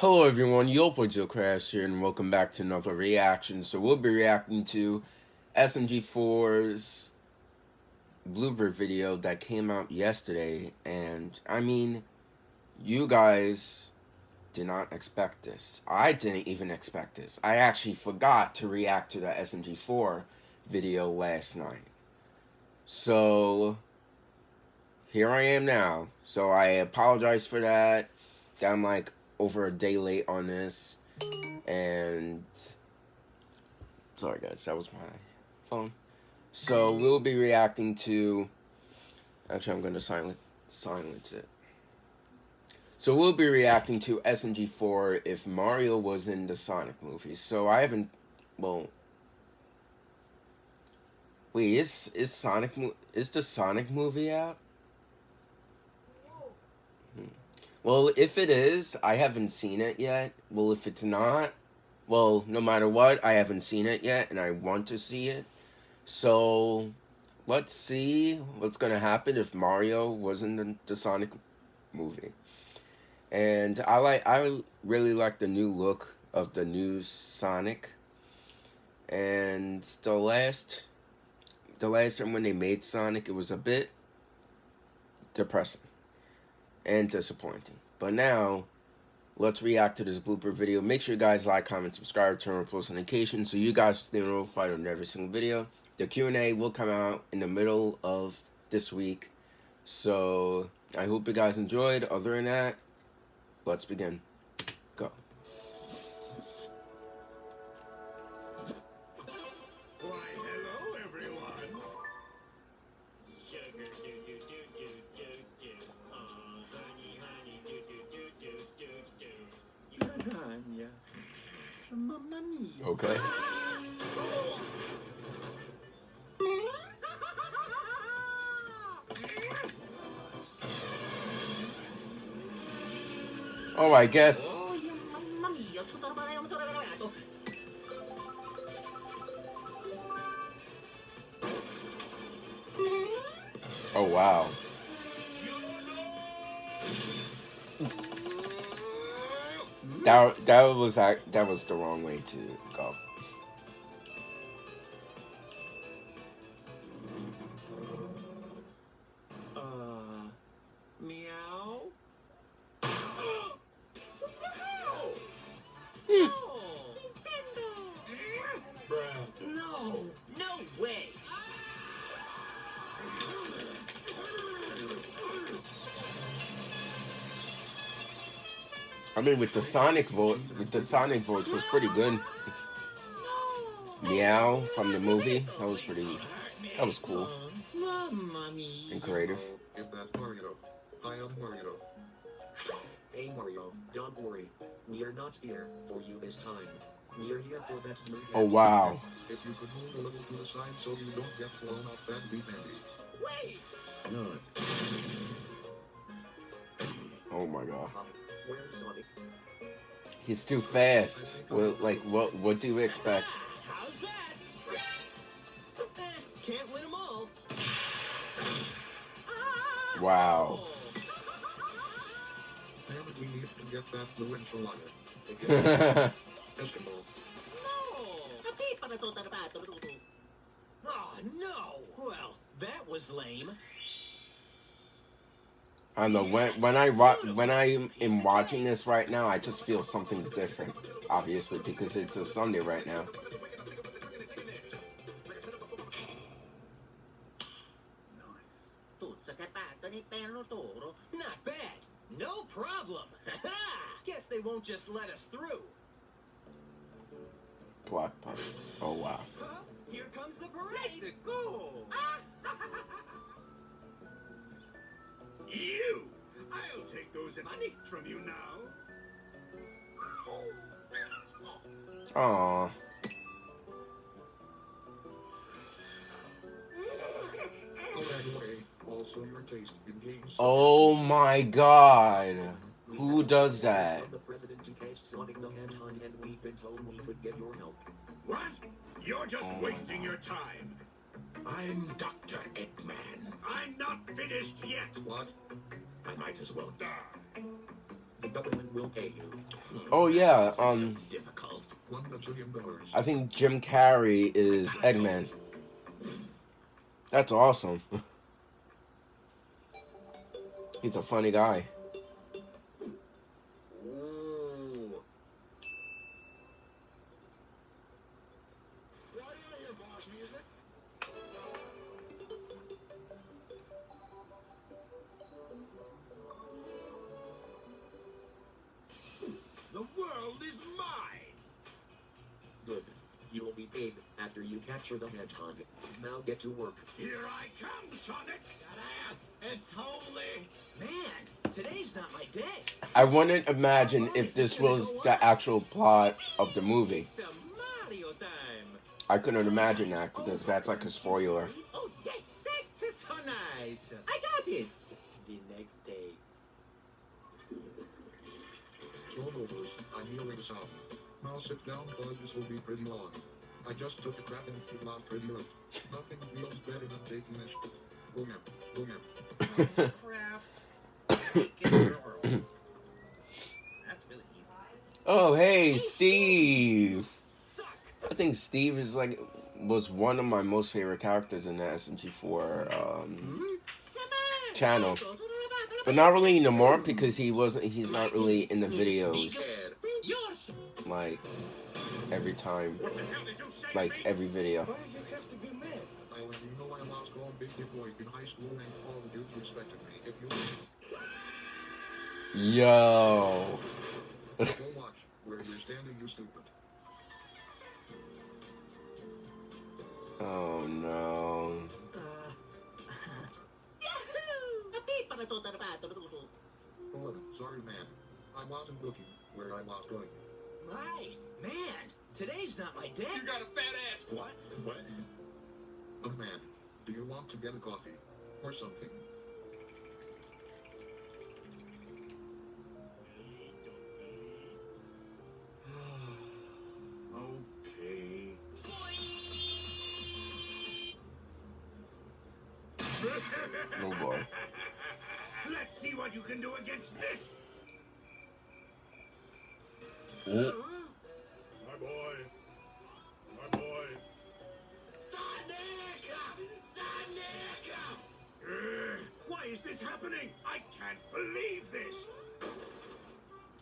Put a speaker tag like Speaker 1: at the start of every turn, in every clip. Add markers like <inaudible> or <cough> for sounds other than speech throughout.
Speaker 1: Hello everyone, Yopo Joe Crash here and welcome back to another reaction. So we'll be reacting to SMG4's blooper video that came out yesterday and I mean you guys did not expect this. I didn't even expect this. I actually forgot to react to the SMG4 video last night. So here I am now. So I apologize for that. I'm like over a day late on this. And sorry guys, that was my phone. So we'll be reacting to actually I'm gonna silence silence it. So we'll be reacting to SMG4 if Mario was in the Sonic movie. So I haven't well Wait, is is Sonic is the Sonic movie out? Well, if it is, I haven't seen it yet. Well, if it's not, well, no matter what, I haven't seen it yet, and I want to see it. So, let's see what's going to happen if Mario wasn't in the, Sonic movie. And I like, I really like the new look of the new Sonic. And the last, the last time when they made Sonic, it was a bit depressing and disappointing. But now, let's react to this blooper video. Make sure you guys like, comment, subscribe, turn on post notifications so you guys stay notified on every single video. The Q&A will come out in the middle of this week. So, I hope you guys enjoyed. Other than that, let's begin. Okay. Oh, I guess. Oh, wow. That that was that was the wrong way to go. I mean, with the Sonic vote, with the Sonic voice was pretty good. Meow from the movie, that was pretty, that was cool and creative.
Speaker 2: Is that Mario? I am Mario.
Speaker 3: Hey Mario, don't worry. We are not here for you this time. We are here for that movie.
Speaker 1: Oh wow.
Speaker 2: If you could move a little to the side so you don't get blown off, that'd be handy.
Speaker 3: Wait!
Speaker 2: Not.
Speaker 1: Oh my god.
Speaker 3: Where's Sonic?
Speaker 1: He's too fast. Well, like, what what do you expect?
Speaker 3: How's that? <sighs> Can't win them all. <sighs>
Speaker 1: Wow.
Speaker 2: Damn it, we need to get that blue enchilada. Eskimo.
Speaker 3: Oh no! Well, that was lame.
Speaker 1: I don't know when when I wa- when I am watching this right now, I just feel something's different. Obviously, because it's a Sunday right now.
Speaker 3: Not bad. No problem. <laughs> Guess they won't just let us through.
Speaker 1: Blockbuster. Oh wow.
Speaker 3: Huh? Here comes the parade. Let's go. <laughs>
Speaker 4: You! I'll take those money from you now.
Speaker 1: Aww.
Speaker 2: also your taste in games.
Speaker 1: Oh my god. Who does that?
Speaker 3: The president engaged Sonic the Hedgehog and we've been told we could get your help.
Speaker 4: What? You're just wasting your time.
Speaker 2: I'm Dr. Eggman.
Speaker 4: I'm not finished yet.
Speaker 2: What?
Speaker 3: I might as well die. The government will pay you.
Speaker 1: Oh yeah, um,
Speaker 3: difficult.
Speaker 2: One dollars.
Speaker 1: I think Jim Carrey is Eggman. That's awesome. <laughs> He's a funny guy.
Speaker 2: You
Speaker 3: will after you capture the hedgehog. Now get to work.
Speaker 4: Here I come, Sonic.
Speaker 5: Ass, it's holy. Man, today's not my day.
Speaker 1: I wouldn't imagine if this was the actual plot of the movie.
Speaker 5: Mario time.
Speaker 1: I couldn't imagine that because that's like a spoiler.
Speaker 5: Oh, yes, that's so nice. I got it. The next day.
Speaker 2: Rollovers, I'm healing some. Now sit down cause this will be pretty long. I just took a crap and came out pretty late. Nothing feels better than taking a shit. Boomer, boomer.
Speaker 5: Crap. Taking. That's really easy.
Speaker 1: Oh hey, Steve. I think Steve is like was one of my most favorite characters in the SMG4 um, channel, but not really anymore because he wasn't. He's not really in the videos like every time,
Speaker 4: What the hell did you say?
Speaker 1: like every video.
Speaker 5: Why you have to be mad?
Speaker 2: I let you know I lost all big hit boy in high school and all the dudes respected me. If you
Speaker 1: Yo.
Speaker 2: watch where you're standing, you stupid.
Speaker 1: Oh no.
Speaker 2: Oh, sorry, man. I wasn't looking where I was going.
Speaker 5: My man, today's not my day.
Speaker 4: You got a fat ass. What? What?
Speaker 2: Oh, man. Do you want to get a coffee? Or something? <sighs>
Speaker 4: Okay.
Speaker 1: Oh boy.
Speaker 4: Let's see what you can do against this.
Speaker 1: Oh,
Speaker 4: My boy. My boy.
Speaker 5: Sonic! Sonic!
Speaker 4: Uh, why is this happening? I can't believe this.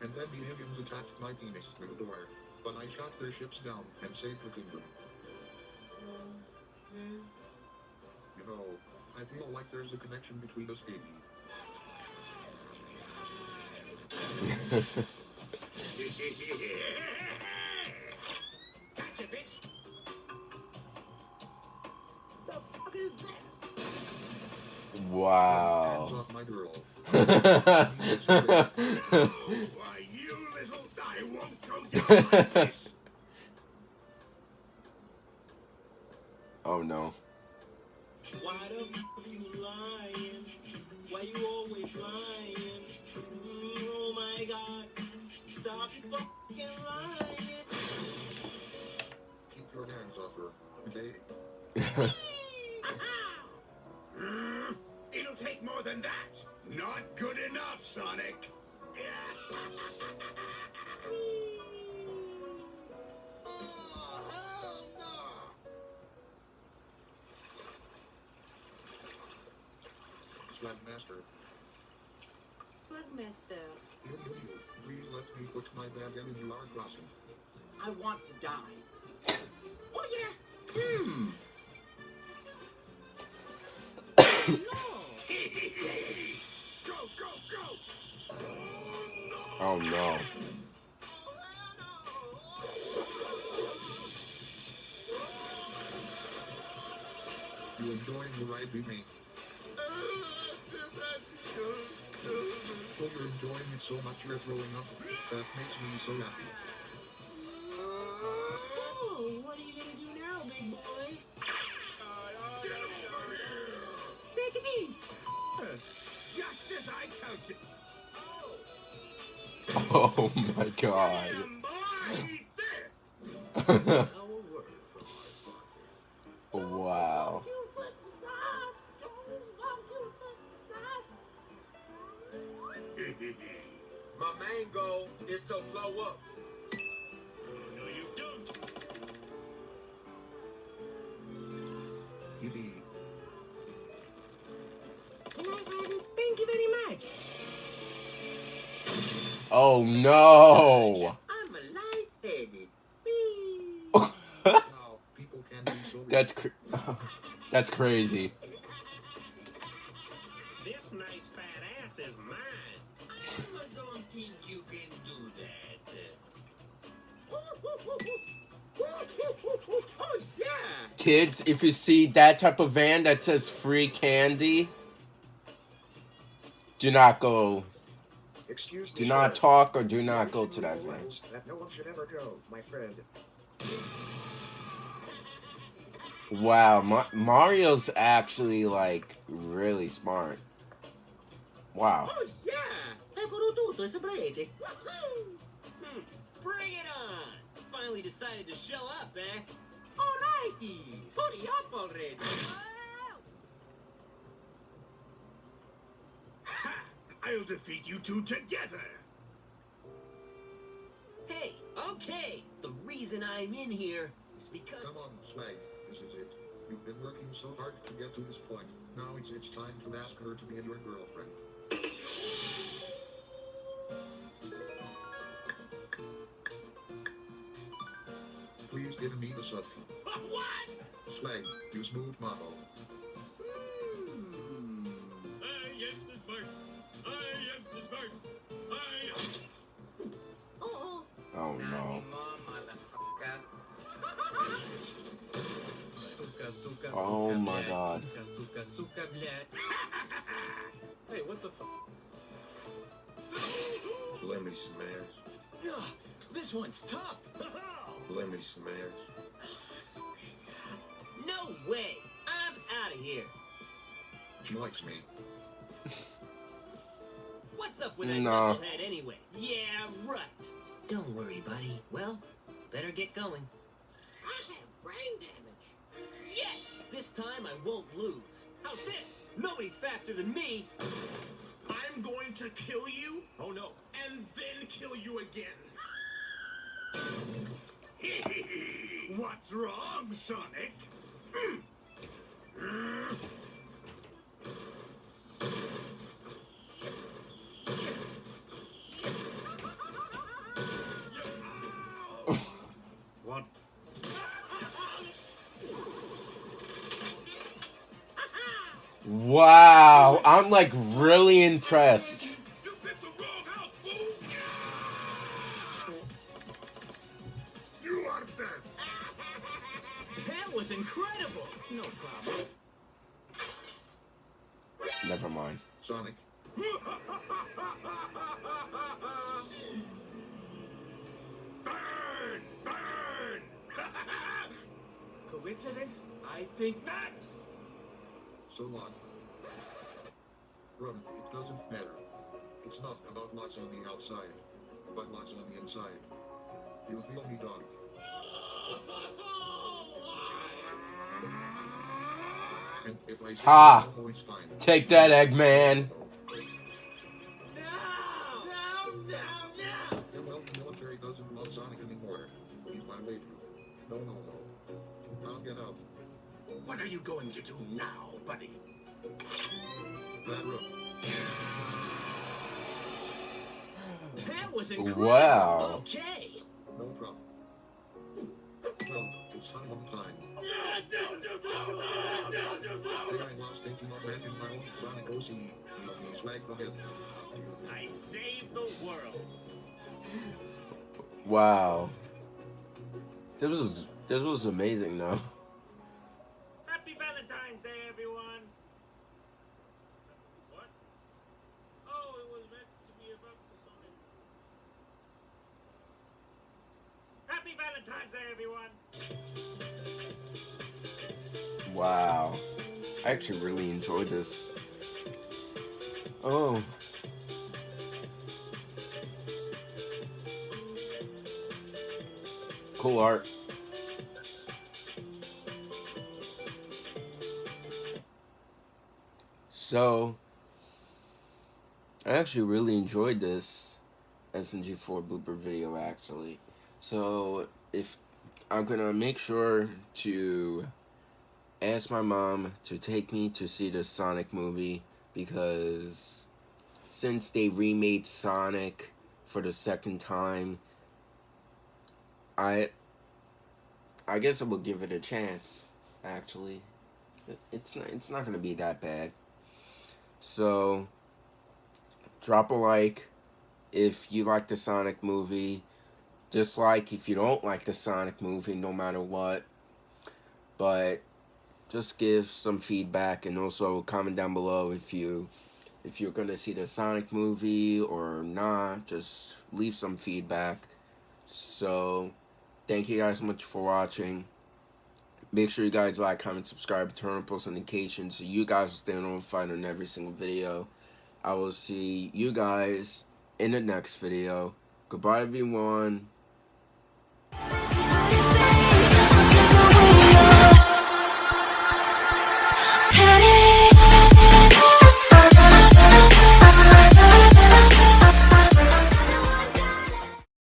Speaker 2: And then the aliens attacked my penis with a door. But I shot their ships down and saved the kingdom. You know, I feel like there's a connection between us, baby. <laughs>
Speaker 5: Gotcha, bitch. The fuck is that?
Speaker 1: wow.
Speaker 2: Hands my girl.
Speaker 4: Why, you little... I won't go down like this.
Speaker 1: oh no.
Speaker 6: Why the fuck you lying? Why you always lying? Oh my god. Stop fucking lying.
Speaker 2: Her, okay?
Speaker 4: Hmm? It'll take more than that. Not good enough, Sonic. <laughs>
Speaker 2: Swag master.
Speaker 7: Swagmaster.
Speaker 2: You, you, you. Please let me put my bag in you are crossing.
Speaker 5: I want to die. Oh yeah. Hmm. <coughs>
Speaker 4: Go, go, go!
Speaker 1: Oh no.
Speaker 2: You enjoying the we made? Oh, you're enjoying it so much you're throwing up. That makes me so happy.
Speaker 6: Oh
Speaker 1: my god. <laughs> Oh, <laughs>
Speaker 2: oh, be so <laughs>
Speaker 1: That's cr- <laughs> that's crazy.
Speaker 6: This nice fat ass is mine.
Speaker 5: I don't think you can do that. Oh, yeah!
Speaker 1: Kids, if you see that type of van that says free candy, do not go.
Speaker 7: Excuse me.
Speaker 1: Do not
Speaker 7: sir.
Speaker 1: talk or do not go to that
Speaker 7: no
Speaker 1: van.
Speaker 7: lens That no one should ever go, my friend.
Speaker 1: Wow, Ma- Mario's actually like really smart. Wow.
Speaker 5: Oh, yeah! Eccolo tutto, saprete.
Speaker 6: Hmm, bring it on. Finally decided to show up, eh?
Speaker 5: Alrighty! Hurry up already!
Speaker 4: Ha! I'll defeat you two together.
Speaker 6: Hey, okay. The reason I'm in here is because
Speaker 2: Come on, Swag. This is it. You've been working so hard to get to this point. Now it's it's time to ask her to be your girlfriend. Please give me the sub. <laughs>
Speaker 4: What?
Speaker 2: Swag, you smooth model.
Speaker 5: Oh
Speaker 1: my god. <laughs>
Speaker 6: Hey, what the fuck?
Speaker 8: Let me smash.
Speaker 6: Ugh, this one's tough. <laughs>
Speaker 8: Let me smash.
Speaker 6: No way. I'm out of here.
Speaker 2: She likes me.
Speaker 6: What's up with that knucklehead anyway? Yeah, right. Don't worry, buddy. Well, better get going.
Speaker 5: I have brain damage.
Speaker 6: This time I won't lose. How's this? Nobody's faster than me.
Speaker 4: I'm going to kill you. Oh no. And then kill you again. <laughs> What's wrong, Sonic? <clears throat>
Speaker 1: I'm like really impressed.
Speaker 4: You picked the wrong house, fool! You are dead.
Speaker 6: That was incredible. No problem.
Speaker 1: Never mind.
Speaker 2: Sonic,
Speaker 4: Burn! Burn! <laughs>
Speaker 6: Coincidence? I think not.
Speaker 2: so long. Run, it doesn't matter. It's not about what's on the outside, but what's on the inside. You feel me, dog? And if I say
Speaker 1: Ha!
Speaker 2: it's fine.
Speaker 1: Take that, Eggman.
Speaker 5: No! No, no, no!
Speaker 2: Well, the military doesn't love Sonic anymore. He's my way through. No, no, no. I'll get out.
Speaker 4: What are you going to do now, buddy?
Speaker 2: Bad road.
Speaker 6: That was incredible.
Speaker 1: Wow.
Speaker 6: Okay.
Speaker 2: No problem. Well, it's time. Today I was thinking of making my own Sonic OC. He's the hit.
Speaker 6: I saved the world.
Speaker 1: Wow. This was this was amazing though.
Speaker 6: Oh.
Speaker 1: Cool art. So, I actually really enjoyed this. SMG4 blooper video actually. So if I'm gonna make sure to ask my mom to take me to see the Sonic movie because since they remade Sonic for the second time, I I guess I will give it a chance. Actually, it's not, it's not gonna be that bad. So drop a like if you like the Sonic movie. Dislike if you don't like the Sonic movie, no matter what. But just give some feedback and also comment down below if you if you're gonna see the Sonic movie or not. Just leave some feedback. So thank you guys so much for watching. Make sure you guys like, comment, subscribe, turn on post notifications so you guys will stay notified on every single video. I will see you guys in the next video. Goodbye everyone.